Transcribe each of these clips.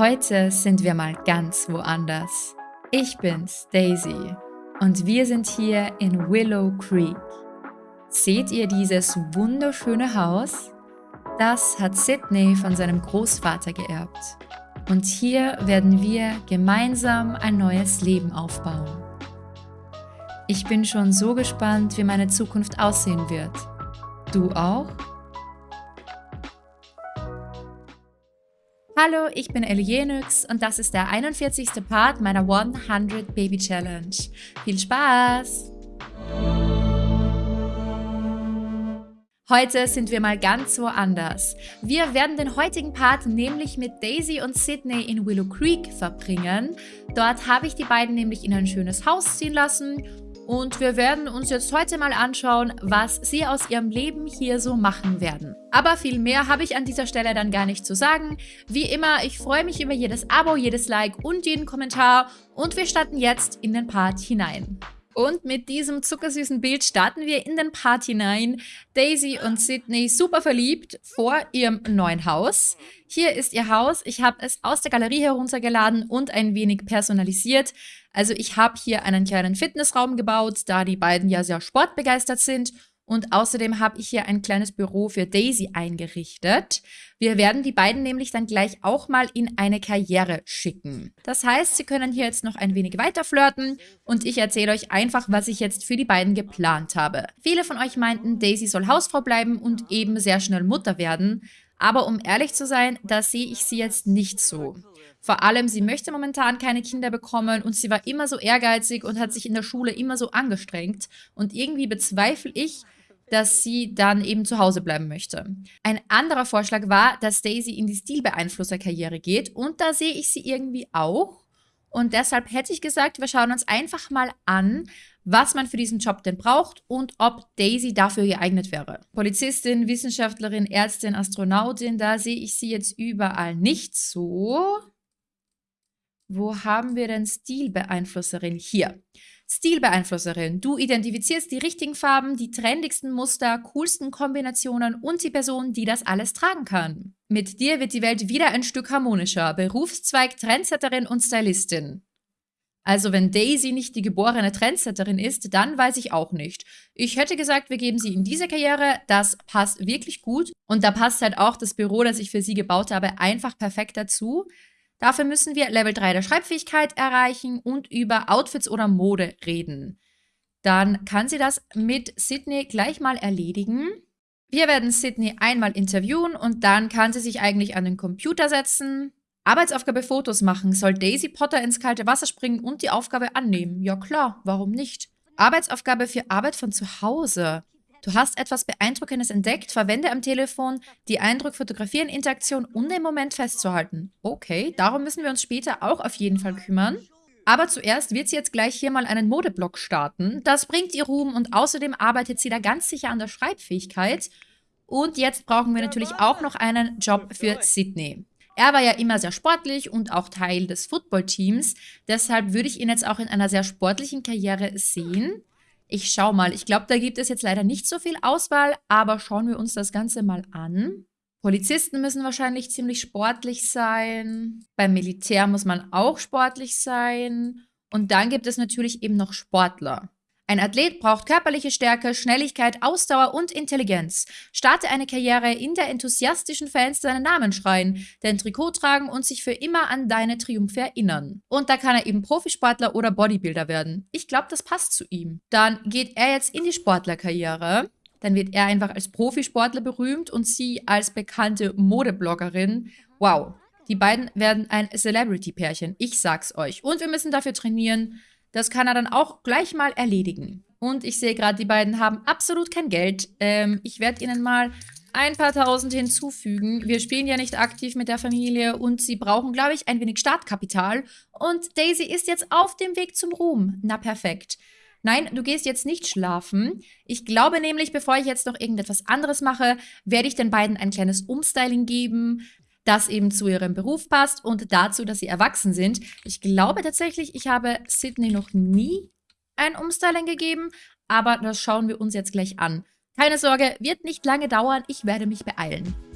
Heute sind wir mal ganz woanders. Ich bin's, Daisy, und wir sind hier in Willow Creek. Seht ihr dieses wunderschöne Haus? Das hat Sydney von seinem Großvater geerbt. Und hier werden wir gemeinsam ein neues Leben aufbauen. Ich bin schon so gespannt, wie meine Zukunft aussehen wird. Du auch? Hallo, ich bin Elienix und das ist der 41. Part meiner 100 Baby Challenge. Viel Spaß! Heute sind wir mal ganz woanders. Wir werden den heutigen Part nämlich mit Daisy und Sydney in Willow Creek verbringen. Dort habe ich die beiden nämlich in ein schönes Haus ziehen lassen und wir werden uns jetzt heute mal anschauen, was sie aus ihrem Leben hier so machen werden. Aber viel mehr habe ich an dieser Stelle dann gar nicht zu sagen. Wie immer, ich freue mich über jedes Abo, jedes Like und jeden Kommentar und wir starten jetzt in den Part hinein. Und mit diesem zuckersüßen Bild starten wir in den Part hinein. Daisy und Sydney super verliebt vor ihrem neuen Haus. Hier ist ihr Haus. Ich habe es aus der Galerie heruntergeladen und ein wenig personalisiert. Also ich habe hier einen kleinen Fitnessraum gebaut, da die beiden ja sehr sportbegeistert sind. Und außerdem habe ich hier ein kleines Büro für Daisy eingerichtet. Wir werden die beiden nämlich dann gleich auch mal in eine Karriere schicken. Das heißt, sie können hier jetzt noch ein wenig weiter flirten und ich erzähle euch einfach, was ich jetzt für die beiden geplant habe. Viele von euch meinten, Daisy soll Hausfrau bleiben und eben sehr schnell Mutter werden. Aber um ehrlich zu sein, da sehe ich sie jetzt nicht so. Vor allem, sie möchte momentan keine Kinder bekommen und sie war immer so ehrgeizig und hat sich in der Schule immer so angestrengt. Und irgendwie bezweifle ich, dass sie dann eben zu Hause bleiben möchte. Ein anderer Vorschlag war, dass Daisy in die Stilbeeinflusserkarriere geht und da sehe ich sie irgendwie auch. Und deshalb hätte ich gesagt, wir schauen uns einfach mal an, was man für diesen Job denn braucht und ob Daisy dafür geeignet wäre. Polizistin, Wissenschaftlerin, Ärztin, Astronautin, da sehe ich sie jetzt überall nicht so. Wo haben wir denn Stilbeeinflusserin? Hier. Stilbeeinflusserin. Du identifizierst die richtigen Farben, die trendigsten Muster, coolsten Kombinationen und die Person, die das alles tragen kann. Mit dir wird die Welt wieder ein Stück harmonischer. Berufszweig Trendsetterin und Stylistin. Also wenn Daisy nicht die geborene Trendsetterin ist, dann weiß ich auch nicht. Ich hätte gesagt, wir geben sie in diese Karriere. Das passt wirklich gut. Und da passt halt auch das Büro, das ich für sie gebaut habe, einfach perfekt dazu. Dafür müssen wir Level 3 der Schreibfähigkeit erreichen und über Outfits oder Mode reden. Dann kann sie das mit Sydney gleich mal erledigen. Wir werden Sydney einmal interviewen und dann kann sie sich eigentlich an den Computer setzen. Arbeitsaufgabe Fotos machen. Soll Daisy Potter ins kalte Wasser springen und die Aufgabe annehmen? Ja klar, warum nicht? Arbeitsaufgabe für Arbeit von zu Hause. Du hast etwas Beeindruckendes entdeckt, verwende am Telefon die Eindruck fotografieren Interaktion, um den Moment festzuhalten. Okay, darum müssen wir uns später auch auf jeden Fall kümmern. Aber zuerst wird sie jetzt gleich hier mal einen Modeblock starten. Das bringt ihr Ruhm und außerdem arbeitet sie da ganz sicher an der Schreibfähigkeit. Und jetzt brauchen wir natürlich auch noch einen Job für Sydney. Er war ja immer sehr sportlich und auch Teil des Footballteams. Deshalb würde ich ihn jetzt auch in einer sehr sportlichen Karriere sehen. Ich schau mal. Ich glaube, da gibt es jetzt leider nicht so viel Auswahl, aber schauen wir uns das Ganze mal an. Polizisten müssen wahrscheinlich ziemlich sportlich sein. Beim Militär muss man auch sportlich sein. Und dann gibt es natürlich eben noch Sportler. Ein Athlet braucht körperliche Stärke, Schnelligkeit, Ausdauer und Intelligenz. Starte eine Karriere, in der enthusiastischen Fans deinen Namen schreien, dein Trikot tragen und sich für immer an deine Triumphe erinnern. Und da kann er eben Profisportler oder Bodybuilder werden. Ich glaube, das passt zu ihm. Dann geht er jetzt in die Sportlerkarriere. Dann wird er einfach als Profisportler berühmt und sie als bekannte Modebloggerin. Wow, die beiden werden ein Celebrity-Pärchen. Ich sag's euch. Und wir müssen dafür trainieren, das kann er dann auch gleich mal erledigen. Und ich sehe gerade, die beiden haben absolut kein Geld. Ähm, ich werde ihnen mal ein paar tausend hinzufügen. Wir spielen ja nicht aktiv mit der Familie und sie brauchen, glaube ich, ein wenig Startkapital. Und Daisy ist jetzt auf dem Weg zum Ruhm. Na perfekt. Nein, du gehst jetzt nicht schlafen. Ich glaube nämlich, bevor ich jetzt noch irgendetwas anderes mache, werde ich den beiden ein kleines Umstyling geben das eben zu ihrem Beruf passt und dazu, dass sie erwachsen sind. Ich glaube tatsächlich, ich habe Sydney noch nie ein Umstyling gegeben, aber das schauen wir uns jetzt gleich an. Keine Sorge, wird nicht lange dauern, ich werde mich beeilen.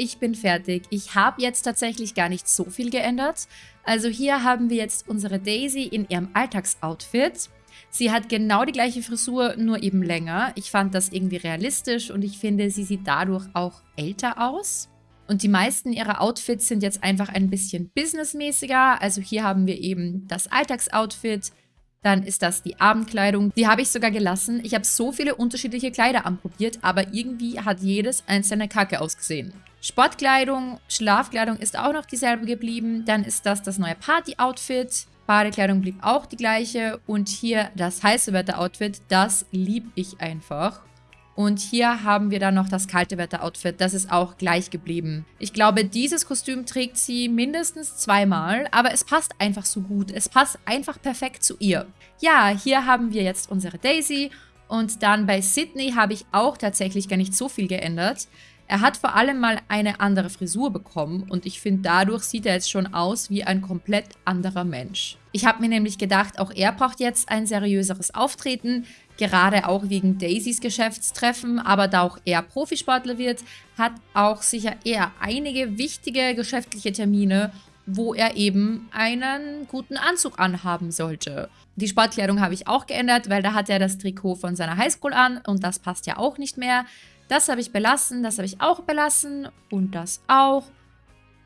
Ich bin fertig. Ich habe jetzt tatsächlich gar nicht so viel geändert. Also hier haben wir jetzt unsere Daisy in ihrem Alltagsoutfit. Sie hat genau die gleiche Frisur, nur eben länger. Ich fand das irgendwie realistisch und ich finde, sie sieht dadurch auch älter aus. Und die meisten ihrer Outfits sind jetzt einfach ein bisschen businessmäßiger. Also hier haben wir eben das Alltagsoutfit, dann ist das die Abendkleidung. Die habe ich sogar gelassen. Ich habe so viele unterschiedliche Kleider anprobiert, aber irgendwie hat jedes einzelne Kacke ausgesehen. Sportkleidung, Schlafkleidung ist auch noch dieselbe geblieben. Dann ist das das neue Party-Outfit. Badekleidung blieb auch die gleiche. Und hier das heiße Wetter-Outfit, das liebe ich einfach. Und hier haben wir dann noch das kalte Wetter-Outfit. Das ist auch gleich geblieben. Ich glaube, dieses Kostüm trägt sie mindestens zweimal, aber es passt einfach so gut. Es passt einfach perfekt zu ihr. Ja, hier haben wir jetzt unsere Daisy. Und dann bei Sydney habe ich auch tatsächlich gar nicht so viel geändert. Er hat vor allem mal eine andere Frisur bekommen und ich finde, dadurch sieht er jetzt schon aus wie ein komplett anderer Mensch. Ich habe mir nämlich gedacht, auch er braucht jetzt ein seriöseres Auftreten gerade auch wegen Daisys Geschäftstreffen, aber da auch er Profisportler wird, hat auch sicher eher einige wichtige geschäftliche Termine, wo er eben einen guten Anzug anhaben sollte. Die Sportkleidung habe ich auch geändert, weil da hat er das Trikot von seiner Highschool an und das passt ja auch nicht mehr. Das habe ich belassen, das habe ich auch belassen und das auch.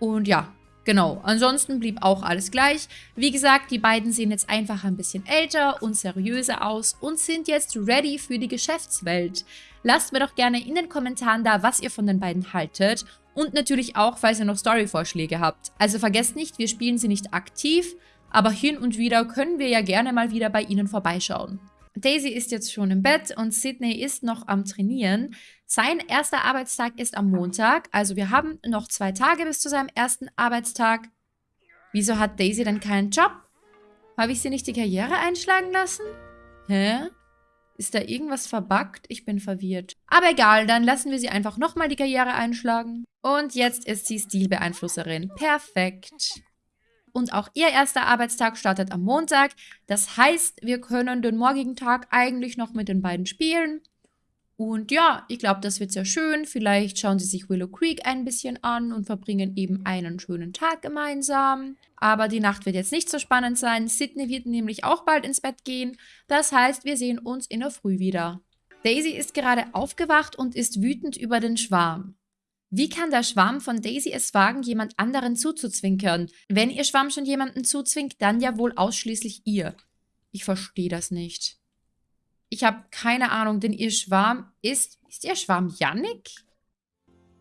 Und ja, Genau, ansonsten blieb auch alles gleich. Wie gesagt, die beiden sehen jetzt einfach ein bisschen älter und seriöser aus und sind jetzt ready für die Geschäftswelt. Lasst mir doch gerne in den Kommentaren da, was ihr von den beiden haltet und natürlich auch, falls ihr noch Story-Vorschläge habt. Also vergesst nicht, wir spielen sie nicht aktiv, aber hin und wieder können wir ja gerne mal wieder bei ihnen vorbeischauen. Daisy ist jetzt schon im Bett und Sydney ist noch am Trainieren. Sein erster Arbeitstag ist am Montag, also wir haben noch zwei Tage bis zu seinem ersten Arbeitstag. Wieso hat Daisy denn keinen Job? Habe ich sie nicht die Karriere einschlagen lassen? Hä? Ist da irgendwas verbuggt? Ich bin verwirrt. Aber egal, dann lassen wir sie einfach nochmal die Karriere einschlagen. Und jetzt ist sie Stilbeeinflusserin. Perfekt und auch ihr erster Arbeitstag startet am Montag. Das heißt, wir können den morgigen Tag eigentlich noch mit den beiden spielen. Und ja, ich glaube, das wird sehr schön. Vielleicht schauen sie sich Willow Creek ein bisschen an und verbringen eben einen schönen Tag gemeinsam. Aber die Nacht wird jetzt nicht so spannend sein. Sydney wird nämlich auch bald ins Bett gehen. Das heißt, wir sehen uns in der Früh wieder. Daisy ist gerade aufgewacht und ist wütend über den Schwarm. Wie kann der Schwarm von Daisy es wagen, jemand anderen zuzuzwinkern? Wenn ihr Schwarm schon jemanden zuzwinkt, dann ja wohl ausschließlich ihr. Ich verstehe das nicht. Ich habe keine Ahnung, denn ihr Schwarm ist... Ist ihr Schwarm Yannick?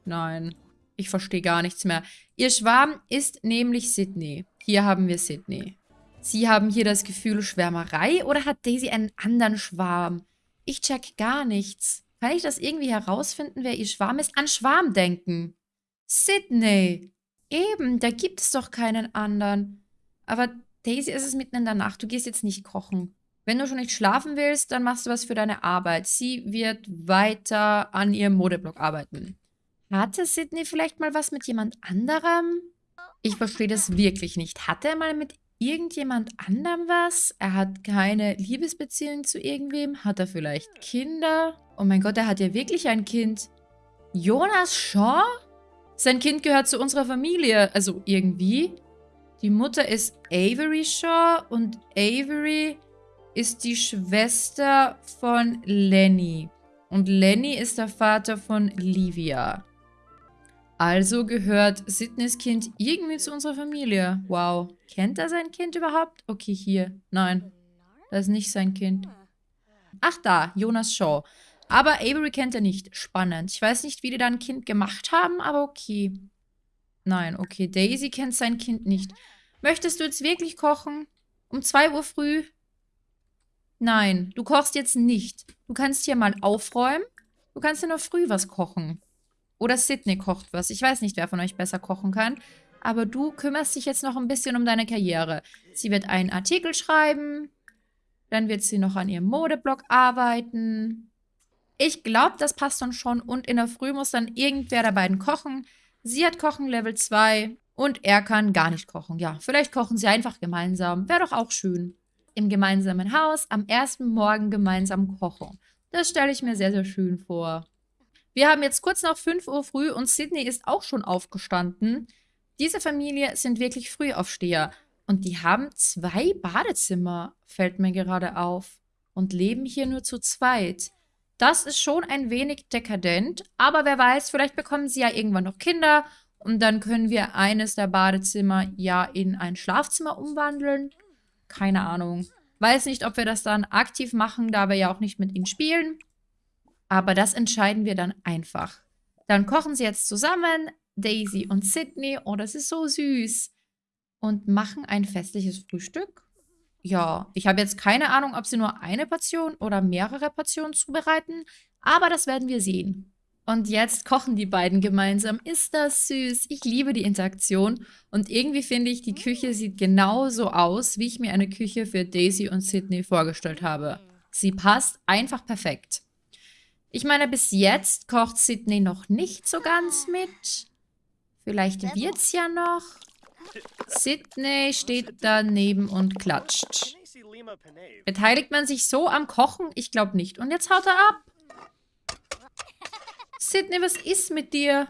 Nein, ich verstehe gar nichts mehr. Ihr Schwarm ist nämlich Sydney. Hier haben wir Sydney. Sie haben hier das Gefühl Schwärmerei oder hat Daisy einen anderen Schwarm? Ich check gar nichts. Kann ich das irgendwie herausfinden, wer ihr Schwarm ist? An Schwarm denken. Sydney. Eben, da gibt es doch keinen anderen. Aber Daisy ist es mitten in der Nacht. Du gehst jetzt nicht kochen. Wenn du schon nicht schlafen willst, dann machst du was für deine Arbeit. Sie wird weiter an ihrem Modeblock arbeiten. Hatte Sydney vielleicht mal was mit jemand anderem? Ich verstehe das wirklich nicht. Hatte er mal mit irgendjemand anderem was? Er hat keine Liebesbeziehung zu irgendwem? Hat er vielleicht Kinder? Oh mein Gott, er hat ja wirklich ein Kind. Jonas Shaw? Sein Kind gehört zu unserer Familie, also irgendwie. Die Mutter ist Avery Shaw und Avery ist die Schwester von Lenny. Und Lenny ist der Vater von Livia. Also gehört Sidneys Kind irgendwie zu unserer Familie. Wow. Kennt er sein Kind überhaupt? Okay, hier. Nein. Das ist nicht sein Kind. Ach da, Jonas Shaw. Aber Avery kennt er nicht. Spannend. Ich weiß nicht, wie die da ein Kind gemacht haben, aber okay. Nein, okay. Daisy kennt sein Kind nicht. Möchtest du jetzt wirklich kochen? Um 2 Uhr früh? Nein, du kochst jetzt nicht. Du kannst hier mal aufräumen. Du kannst ja noch früh was kochen. Oder Sydney kocht was. Ich weiß nicht, wer von euch besser kochen kann. Aber du kümmerst dich jetzt noch ein bisschen um deine Karriere. Sie wird einen Artikel schreiben. Dann wird sie noch an ihrem Modeblog arbeiten. Ich glaube, das passt dann schon. Und in der Früh muss dann irgendwer der beiden kochen. Sie hat Kochen Level 2 und er kann gar nicht kochen. Ja, vielleicht kochen sie einfach gemeinsam. Wäre doch auch schön. Im gemeinsamen Haus am ersten Morgen gemeinsam kochen. Das stelle ich mir sehr, sehr schön vor. Wir haben jetzt kurz nach 5 Uhr früh und Sydney ist auch schon aufgestanden. Diese Familie sind wirklich Frühaufsteher. Und die haben zwei Badezimmer, fällt mir gerade auf. Und leben hier nur zu zweit. Das ist schon ein wenig dekadent, aber wer weiß, vielleicht bekommen sie ja irgendwann noch Kinder und dann können wir eines der Badezimmer ja in ein Schlafzimmer umwandeln. Keine Ahnung. Weiß nicht, ob wir das dann aktiv machen, da wir ja auch nicht mit ihnen spielen. Aber das entscheiden wir dann einfach. Dann kochen sie jetzt zusammen, Daisy und Sydney. Oh, das ist so süß. Und machen ein festliches Frühstück. Ja, ich habe jetzt keine Ahnung, ob sie nur eine Portion oder mehrere Portionen zubereiten. Aber das werden wir sehen. Und jetzt kochen die beiden gemeinsam. Ist das süß? Ich liebe die Interaktion. Und irgendwie finde ich, die Küche sieht genauso aus, wie ich mir eine Küche für Daisy und Sydney vorgestellt habe. Sie passt einfach perfekt. Ich meine, bis jetzt kocht Sydney noch nicht so ganz mit. Vielleicht wird's ja noch. Sydney steht daneben und klatscht. Beteiligt man sich so am Kochen? Ich glaube nicht. Und jetzt haut er ab. Sydney, was ist mit dir?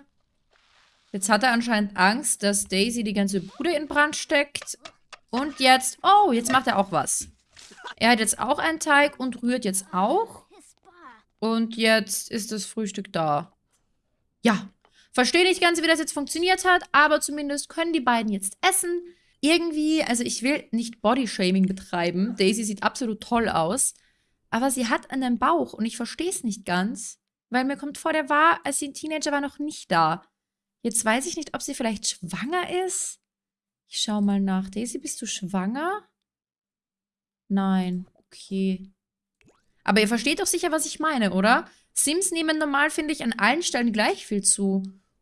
Jetzt hat er anscheinend Angst, dass Daisy die ganze Bude in Brand steckt. Und jetzt... Oh, jetzt macht er auch was. Er hat jetzt auch einen Teig und rührt jetzt auch. Und jetzt ist das Frühstück da. Ja, verstehe nicht ganz, wie das jetzt funktioniert hat, aber zumindest können die beiden jetzt essen. Irgendwie, also ich will nicht Bodyshaming betreiben. Daisy sieht absolut toll aus. Aber sie hat einen Bauch und ich verstehe es nicht ganz. Weil mir kommt vor, der war, als sie ein Teenager war, noch nicht da. Jetzt weiß ich nicht, ob sie vielleicht schwanger ist. Ich schau mal nach. Daisy, bist du schwanger? Nein. Okay. Aber ihr versteht doch sicher, was ich meine, oder? Sims nehmen normal, finde ich, an allen Stellen gleich viel zu.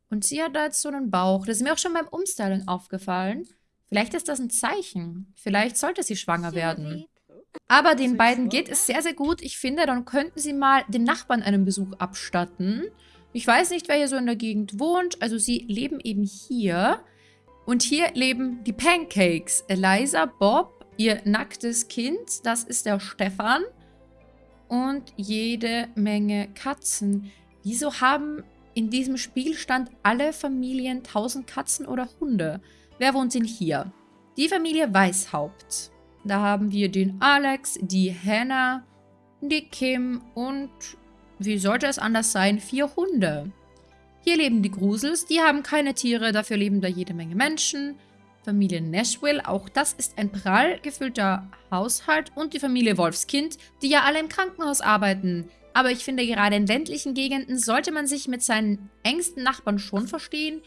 Und sie hat da jetzt so einen Bauch. Das ist mir auch schon beim Umstyling aufgefallen. Vielleicht ist das ein Zeichen. Vielleicht sollte sie schwanger werden. Aber den beiden geht es sehr, sehr gut. Ich finde, dann könnten sie mal den Nachbarn einen Besuch abstatten. Ich weiß nicht, wer hier so in der Gegend wohnt. Also sie leben eben hier. Und hier leben die Pancakes. Eliza, Bob, ihr nacktes Kind, das ist der Stefan. Und jede Menge Katzen. Wieso haben in diesem Spielstand alle Familien 1000 Katzen oder Hunde? Wer wohnt denn hier? Die Familie Weißhaupt. Da haben wir den Alex, die Hannah, die Kim und, wie sollte es anders sein, vier Hunde. Hier leben die Grusels, die haben keine Tiere, dafür leben da jede Menge Menschen. Familie Nashville, auch das ist ein prall gefüllter Haushalt. Und die Familie Wolfskind, die ja alle im Krankenhaus arbeiten. Aber ich finde, gerade in ländlichen Gegenden sollte man sich mit seinen engsten Nachbarn schon verstehen.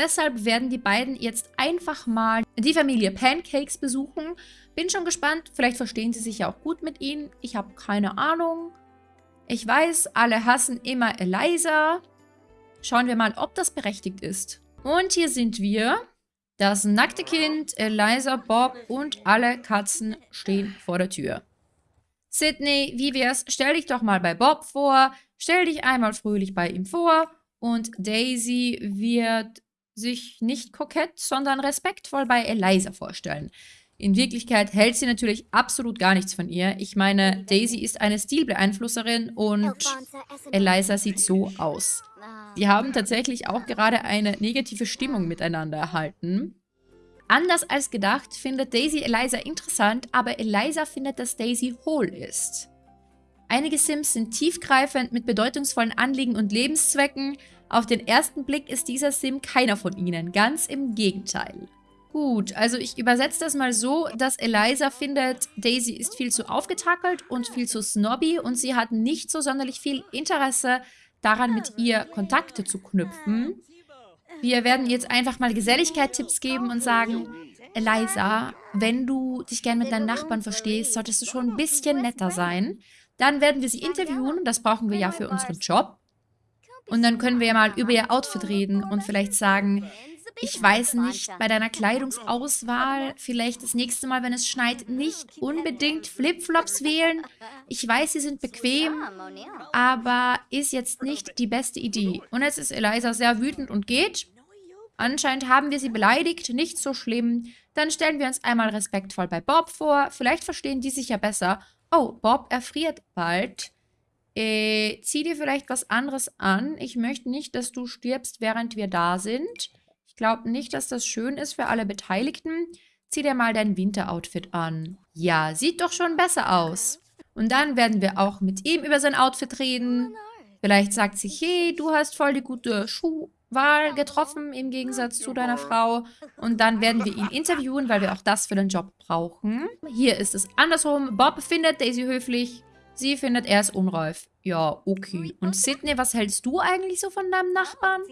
Deshalb werden die beiden jetzt einfach mal die Familie Pancakes besuchen. Bin schon gespannt, vielleicht verstehen sie sich ja auch gut mit ihnen. Ich habe keine Ahnung. Ich weiß, alle hassen immer Eliza. Schauen wir mal, ob das berechtigt ist. Und hier sind wir. Das nackte Kind, Eliza, Bob und alle Katzen stehen vor der Tür. Sydney, wie wär's? Stell dich doch mal bei Bob vor. Stell dich einmal fröhlich bei ihm vor. Und Daisy wird sich nicht kokett, sondern respektvoll bei Eliza vorstellen. In Wirklichkeit hält sie natürlich absolut gar nichts von ihr. Ich meine, Daisy ist eine Stilbeeinflusserin und Eliza sieht so aus. Die haben tatsächlich auch gerade eine negative Stimmung miteinander erhalten. Anders als gedacht findet Daisy Eliza interessant, aber Eliza findet, dass Daisy hohl ist. Einige Sims sind tiefgreifend mit bedeutungsvollen Anliegen und Lebenszwecken. Auf den ersten Blick ist dieser Sim keiner von ihnen, ganz im Gegenteil. Gut, also ich übersetze das mal so, dass Eliza findet, Daisy ist viel zu aufgetackelt und viel zu snobby und sie hat nicht so sonderlich viel Interesse daran, mit ihr Kontakte zu knüpfen. Wir werden jetzt einfach mal Geselligkeit-Tipps geben und sagen, Eliza, wenn du dich gern mit deinen Nachbarn verstehst, solltest du schon ein bisschen netter sein. Dann werden wir sie interviewen, das brauchen wir ja für unseren Job. Und dann können wir ja mal über ihr Outfit reden und vielleicht sagen, ich weiß nicht, bei deiner Kleidungsauswahl, vielleicht das nächste Mal, wenn es schneit, nicht unbedingt Flipflops wählen. Ich weiß, sie sind bequem, aber ist jetzt nicht die beste Idee. Und jetzt ist Eliza sehr wütend und geht. Anscheinend haben wir sie beleidigt, nicht so schlimm. Dann stellen wir uns einmal respektvoll bei Bob vor. Vielleicht verstehen die sich ja besser. Oh, Bob erfriert bald. Äh, zieh dir vielleicht was anderes an. Ich möchte nicht, dass du stirbst, während wir da sind. Ich glaube nicht, dass das schön ist für alle Beteiligten. Zieh dir mal dein Winteroutfit an. Ja, sieht doch schon besser aus. Und dann werden wir auch mit ihm über sein Outfit reden. Vielleicht sagt sie, hey, du hast voll die gute Schuhwahl getroffen im Gegensatz zu deiner Frau. Und dann werden wir ihn interviewen, weil wir auch das für den Job brauchen. Hier ist es andersrum. Bob findet Daisy höflich. Sie findet, er ist unreif. Ja, okay. Und Sydney, was hältst du eigentlich so von deinem Nachbarn?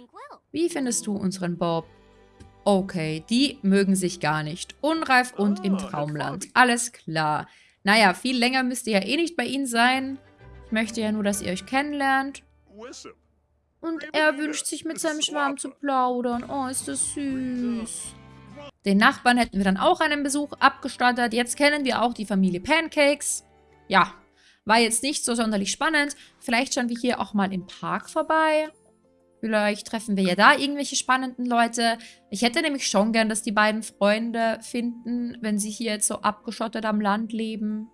Wie findest du unseren Bob? Okay, die mögen sich gar nicht. Unreif und im Traumland. Alles klar. Naja, viel länger müsst ihr ja eh nicht bei ihnen sein. Ich möchte ja nur, dass ihr euch kennenlernt. Und er wünscht sich mit seinem Schwarm zu plaudern. Oh, ist das süß. Den Nachbarn hätten wir dann auch einen Besuch abgestattet. Jetzt kennen wir auch die Familie Pancakes. Ja, war jetzt nicht so sonderlich spannend. Vielleicht schauen wir hier auch mal im Park vorbei. Vielleicht treffen wir ja da irgendwelche spannenden Leute. Ich hätte nämlich schon gern, dass die beiden Freunde finden, wenn sie hier jetzt so abgeschottet am Land leben.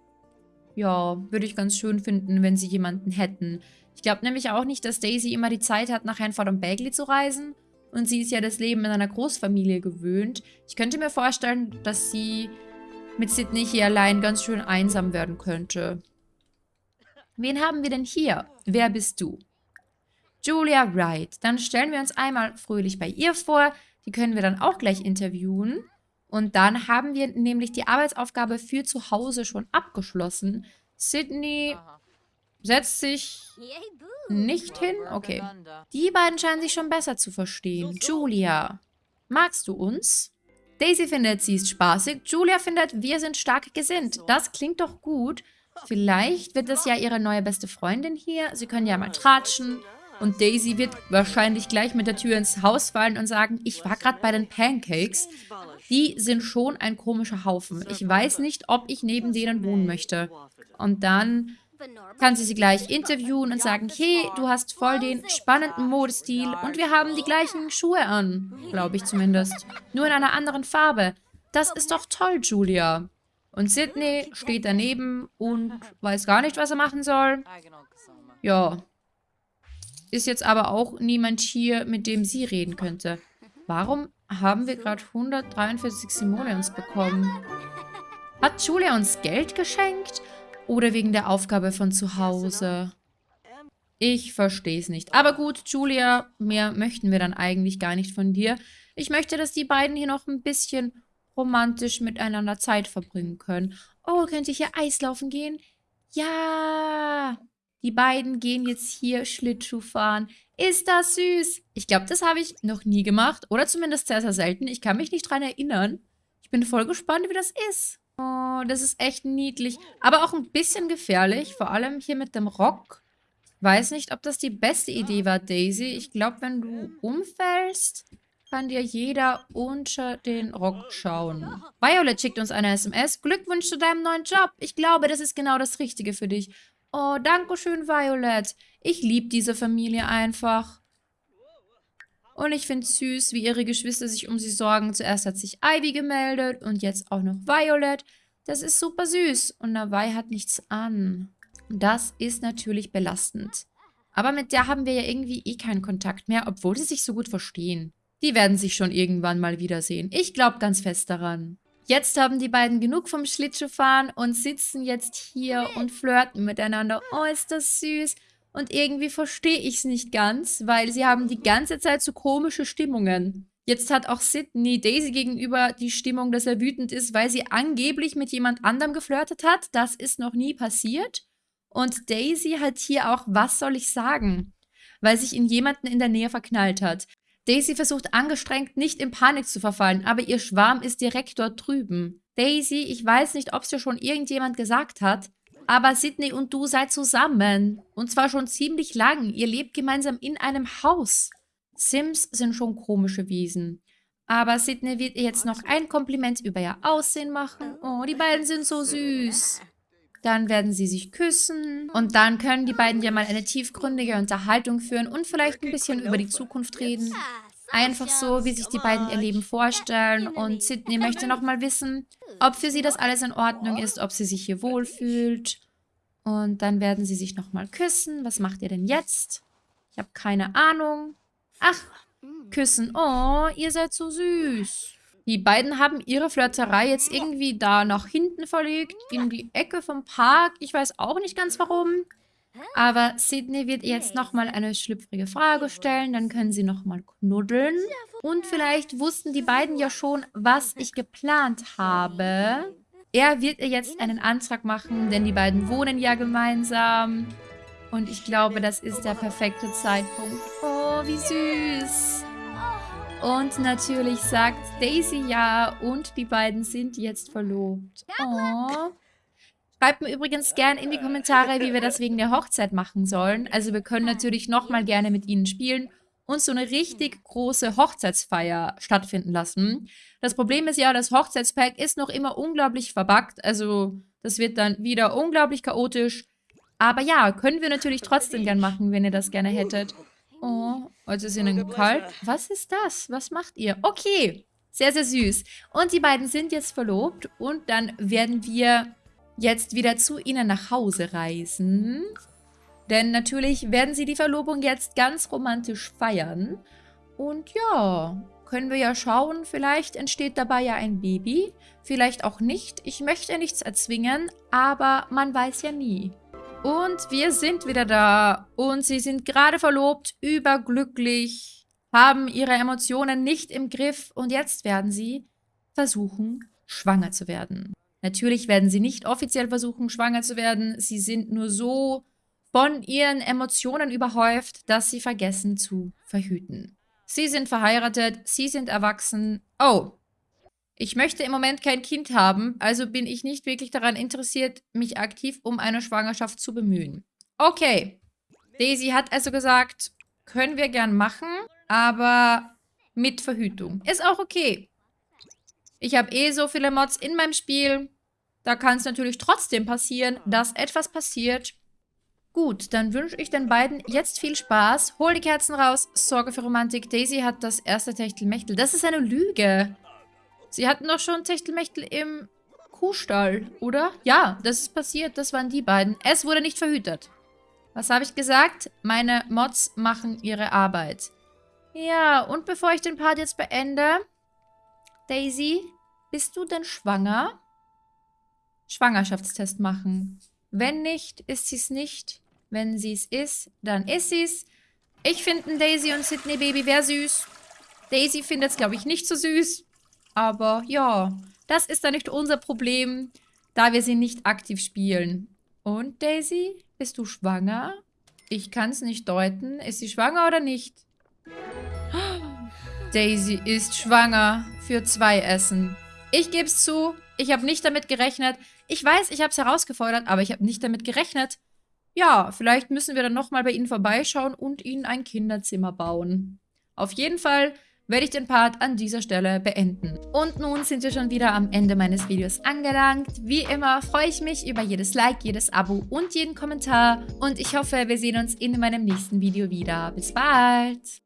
Ja, würde ich ganz schön finden, wenn sie jemanden hätten. Ich glaube nämlich auch nicht, dass Daisy immer die Zeit hat, nach Hanford und Bagley zu reisen. Und sie ist ja das Leben in einer Großfamilie gewöhnt. Ich könnte mir vorstellen, dass sie mit Sydney hier allein ganz schön einsam werden könnte. Wen haben wir denn hier? Wer bist du? Julia Wright. Dann stellen wir uns einmal fröhlich bei ihr vor. Die können wir dann auch gleich interviewen. Und dann haben wir nämlich die Arbeitsaufgabe für zu Hause schon abgeschlossen. Sydney setzt sich nicht hin. Okay. Die beiden scheinen sich schon besser zu verstehen. Julia, magst du uns? Daisy findet, sie ist spaßig. Julia findet, wir sind stark gesinnt. Das klingt doch gut. Vielleicht wird das ja ihre neue beste Freundin hier. Sie können ja mal tratschen. Und Daisy wird wahrscheinlich gleich mit der Tür ins Haus fallen und sagen, ich war gerade bei den Pancakes. Die sind schon ein komischer Haufen. Ich weiß nicht, ob ich neben denen wohnen möchte. Und dann kann sie sie gleich interviewen und sagen, hey, du hast voll den spannenden Modestil und wir haben die gleichen Schuhe an. Glaube ich zumindest. Nur in einer anderen Farbe. Das ist doch toll, Julia. Und Sydney steht daneben und weiß gar nicht, was er machen soll. Ja, ist jetzt aber auch niemand hier, mit dem sie reden könnte. Warum haben wir gerade 143 Simoleons bekommen? Hat Julia uns Geld geschenkt? Oder wegen der Aufgabe von zu Hause? Ich verstehe es nicht. Aber gut, Julia, mehr möchten wir dann eigentlich gar nicht von dir. Ich möchte, dass die beiden hier noch ein bisschen romantisch miteinander Zeit verbringen können. Oh, könnt ihr hier Eislaufen gehen? Ja! Die beiden gehen jetzt hier Schlittschuh fahren. Ist das süß? Ich glaube, das habe ich noch nie gemacht. Oder zumindest sehr, sehr selten. Ich kann mich nicht dran erinnern. Ich bin voll gespannt, wie das ist. Oh, das ist echt niedlich. Aber auch ein bisschen gefährlich. Vor allem hier mit dem Rock. Weiß nicht, ob das die beste Idee war, Daisy. Ich glaube, wenn du umfällst, kann dir jeder unter den Rock schauen. Violet schickt uns eine SMS. Glückwunsch zu deinem neuen Job. Ich glaube, das ist genau das Richtige für dich. Oh, danke schön, Violet. Ich liebe diese Familie einfach. Und ich finde süß, wie ihre Geschwister sich um sie sorgen. Zuerst hat sich Ivy gemeldet und jetzt auch noch Violet. Das ist super süß. Und Navai hat nichts an. Das ist natürlich belastend. Aber mit der haben wir ja irgendwie eh keinen Kontakt mehr, obwohl sie sich so gut verstehen. Die werden sich schon irgendwann mal wiedersehen. Ich glaube ganz fest daran. Jetzt haben die beiden genug vom Schlittschuhfahren und sitzen jetzt hier und flirten miteinander. Oh, ist das süß. Und irgendwie verstehe ich es nicht ganz, weil sie haben die ganze Zeit so komische Stimmungen. Jetzt hat auch Sydney Daisy gegenüber die Stimmung, dass er wütend ist, weil sie angeblich mit jemand anderem geflirtet hat. Das ist noch nie passiert. Und Daisy hat hier auch, was soll ich sagen? Weil sich in jemanden in der Nähe verknallt hat. Daisy versucht angestrengt, nicht in Panik zu verfallen, aber ihr Schwarm ist direkt dort drüben. Daisy, ich weiß nicht, ob es dir schon irgendjemand gesagt hat, aber Sydney und du seid zusammen. Und zwar schon ziemlich lang. Ihr lebt gemeinsam in einem Haus. Sims sind schon komische Wesen. Aber Sydney wird ihr jetzt noch ein Kompliment über ihr Aussehen machen. Oh, die beiden sind so süß. Dann werden sie sich küssen. Und dann können die beiden ja mal eine tiefgründige Unterhaltung führen und vielleicht ein bisschen über die Zukunft reden. Einfach so, wie sich die beiden ihr Leben vorstellen. Und Sydney möchte nochmal wissen, ob für sie das alles in Ordnung ist, ob sie sich hier wohlfühlt. Und dann werden sie sich nochmal küssen. Was macht ihr denn jetzt? Ich habe keine Ahnung. Ach, küssen. Oh, ihr seid so süß. Die beiden haben ihre Flirterei jetzt irgendwie da nach hinten verlegt, in die Ecke vom Park. Ich weiß auch nicht ganz warum. Aber Sydney wird jetzt nochmal eine schlüpfrige Frage stellen. Dann können sie nochmal knuddeln. Und vielleicht wussten die beiden ja schon, was ich geplant habe. Er wird ihr jetzt einen Antrag machen, denn die beiden wohnen ja gemeinsam. Und ich glaube, das ist der perfekte Zeitpunkt. Oh, wie süß. Und natürlich sagt Daisy ja und die beiden sind jetzt verlobt. Oh. Schreibt mir übrigens gerne in die Kommentare, wie wir das wegen der Hochzeit machen sollen. Also wir können natürlich nochmal gerne mit ihnen spielen und so eine richtig große Hochzeitsfeier stattfinden lassen. Das Problem ist ja, das Hochzeitspack ist noch immer unglaublich verbuggt. Also das wird dann wieder unglaublich chaotisch. Aber ja, können wir natürlich trotzdem gern machen, wenn ihr das gerne hättet. Oh, heute ist ihnen kalt. Was ist das? Was macht ihr? Okay, sehr, sehr süß. Und die beiden sind jetzt verlobt und dann werden wir jetzt wieder zu ihnen nach Hause reisen. Denn natürlich werden sie die Verlobung jetzt ganz romantisch feiern. Und ja, können wir ja schauen, vielleicht entsteht dabei ja ein Baby, vielleicht auch nicht. Ich möchte nichts erzwingen, aber man weiß ja nie. Und wir sind wieder da. Und sie sind gerade verlobt, überglücklich, haben ihre Emotionen nicht im Griff. Und jetzt werden sie versuchen, schwanger zu werden. Natürlich werden sie nicht offiziell versuchen, schwanger zu werden. Sie sind nur so von ihren Emotionen überhäuft, dass sie vergessen zu verhüten. Sie sind verheiratet, sie sind erwachsen. Oh, ich möchte im Moment kein Kind haben, also bin ich nicht wirklich daran interessiert, mich aktiv um eine Schwangerschaft zu bemühen. Okay. Daisy hat also gesagt, können wir gern machen, aber mit Verhütung. Ist auch okay. Ich habe eh so viele Mods in meinem Spiel. Da kann es natürlich trotzdem passieren, dass etwas passiert. Gut, dann wünsche ich den beiden jetzt viel Spaß. Hol die Kerzen raus, sorge für Romantik. Daisy hat das erste Techtelmechtel. Das ist eine Lüge. Sie hatten doch schon Techtelmechtel im Kuhstall, oder? Ja, das ist passiert. Das waren die beiden. Es wurde nicht verhütet. Was habe ich gesagt? Meine Mods machen ihre Arbeit. Ja, und bevor ich den Part jetzt beende... Daisy, bist du denn schwanger? Schwangerschaftstest machen. Wenn nicht, ist sie es nicht. Wenn sie es ist, dann ist sie es. Ich finde Daisy und Sydney Baby wäre süß. Daisy findet es, glaube ich, nicht so süß. Aber ja, das ist dann nicht unser Problem, da wir sie nicht aktiv spielen. Und Daisy, bist du schwanger? Ich kann es nicht deuten. Ist sie schwanger oder nicht? Daisy ist schwanger für zwei Essen. Ich gebe es zu, ich habe nicht damit gerechnet. Ich weiß, ich habe es herausgefordert, aber ich habe nicht damit gerechnet. Ja, vielleicht müssen wir dann nochmal bei ihnen vorbeischauen und ihnen ein Kinderzimmer bauen. Auf jeden Fall werde ich den Part an dieser Stelle beenden. Und nun sind wir schon wieder am Ende meines Videos angelangt. Wie immer freue ich mich über jedes Like, jedes Abo und jeden Kommentar. Und ich hoffe, wir sehen uns in meinem nächsten Video wieder. Bis bald!